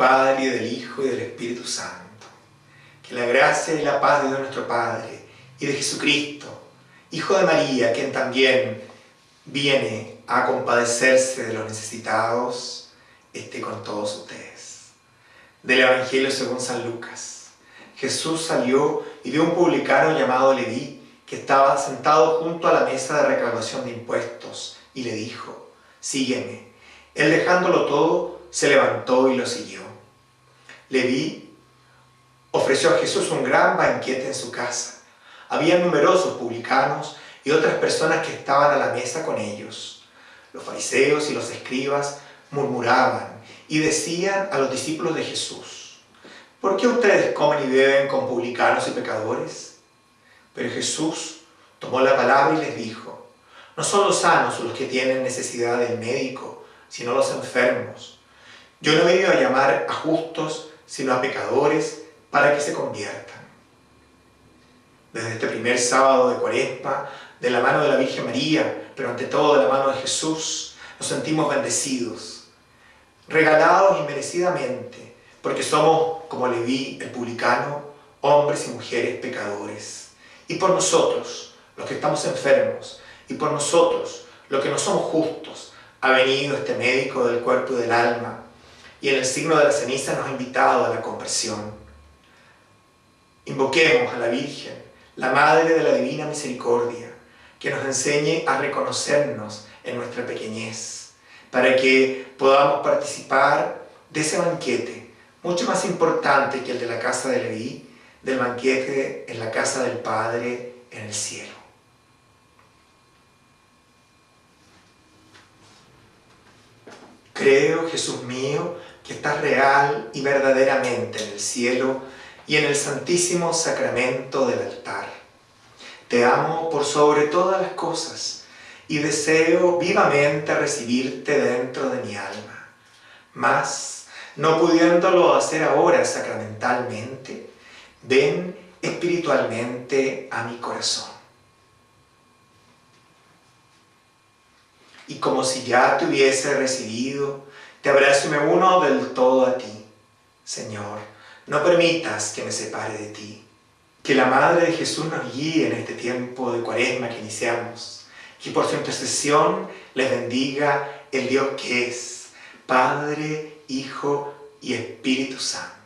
Padre, y del Hijo, y del Espíritu Santo. Que la gracia y la paz de Dios nuestro Padre, y de Jesucristo, Hijo de María, quien también viene a compadecerse de los necesitados, esté con todos ustedes. Del Evangelio según San Lucas. Jesús salió y vio un publicano llamado Leví, que estaba sentado junto a la mesa de reclamación de impuestos, y le dijo, sígueme. Él dejándolo todo, se levantó y lo siguió. Leví ofreció a Jesús un gran banquete en su casa. Había numerosos publicanos y otras personas que estaban a la mesa con ellos. Los fariseos y los escribas murmuraban y decían a los discípulos de Jesús, ¿por qué ustedes comen y beben con publicanos y pecadores? Pero Jesús tomó la palabra y les dijo, no son los sanos los que tienen necesidad del médico, sino los enfermos. Yo no he venido a llamar a justos, sino a pecadores, para que se conviertan. Desde este primer sábado de Cuaresma, de la mano de la Virgen María, pero ante todo de la mano de Jesús, nos sentimos bendecidos, regalados inmerecidamente, porque somos, como le vi el publicano, hombres y mujeres pecadores. Y por nosotros, los que estamos enfermos, y por nosotros, los que no somos justos, ha venido este médico del cuerpo y del alma, y en el signo de la ceniza nos ha invitado a la conversión. Invoquemos a la Virgen, la Madre de la Divina Misericordia, que nos enseñe a reconocernos en nuestra pequeñez, para que podamos participar de ese banquete, mucho más importante que el de la casa de Leví, del banquete en la casa del Padre en el cielo. Creo, Jesús mío, que estás real y verdaderamente en el cielo y en el santísimo sacramento del altar. Te amo por sobre todas las cosas y deseo vivamente recibirte dentro de mi alma. Mas, no pudiéndolo hacer ahora sacramentalmente, ven espiritualmente a mi corazón. Y como si ya te hubiese recibido, te abrazo y me uno del todo a ti. Señor, no permitas que me separe de ti. Que la Madre de Jesús nos guíe en este tiempo de cuaresma que iniciamos. Que por su intercesión les bendiga el Dios que es, Padre, Hijo y Espíritu Santo.